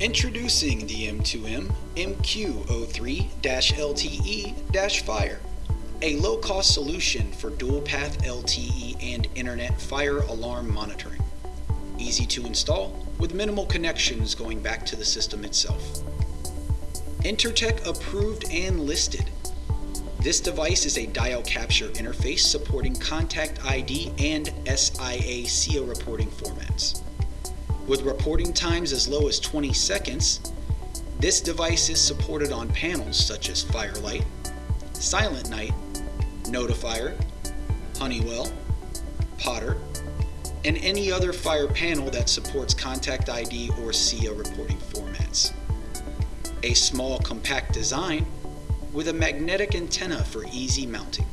Introducing the M2M MQ03-LTE-Fire, a low-cost solution for dual-path LTE and internet fire alarm monitoring. Easy to install with minimal connections going back to the system itself. Intertek approved and listed. This device is a dial capture interface supporting Contact ID and SIA SIA reporting formats. With reporting times as low as 20 seconds, this device is supported on panels such as Fire-Lite, Silent Knight, Notifier, Honeywell, Potter, and any other fire panel that supports Contact ID or SIA reporting formats. A small compact design with a magnetic antenna for easy mounting.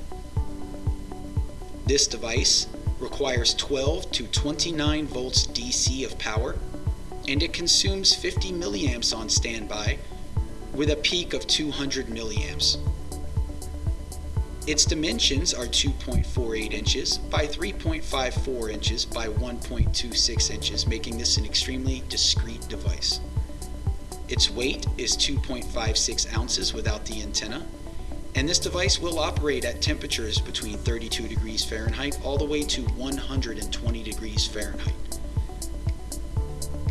This device requires 12 to 29 volts DC of power, and it consumes 50 milliamps on standby with a peak of 200 milliamps. Its dimensions are 2.48 inches by 3.54 inches by 1.26 inches, making this an extremely discreet device. Its weight is 2.56 ounces without the antenna, and this device will operate at temperatures between 32 degrees Fahrenheit all the way to 120 degrees Fahrenheit.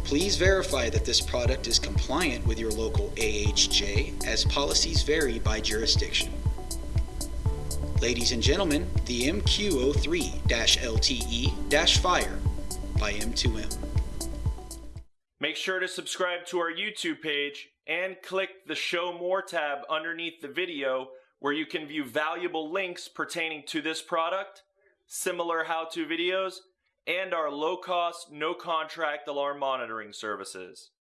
Please verify that this product is compliant with your local AHJ as policies vary by jurisdiction. Ladies and gentlemen, the MQ03-LTE-Fire by M2M. Make sure to subscribe to our YouTube page and click the Show More tab underneath the video where you can view valuable links pertaining to this product, similar how-to videos, and our low-cost, no-contract alarm monitoring services.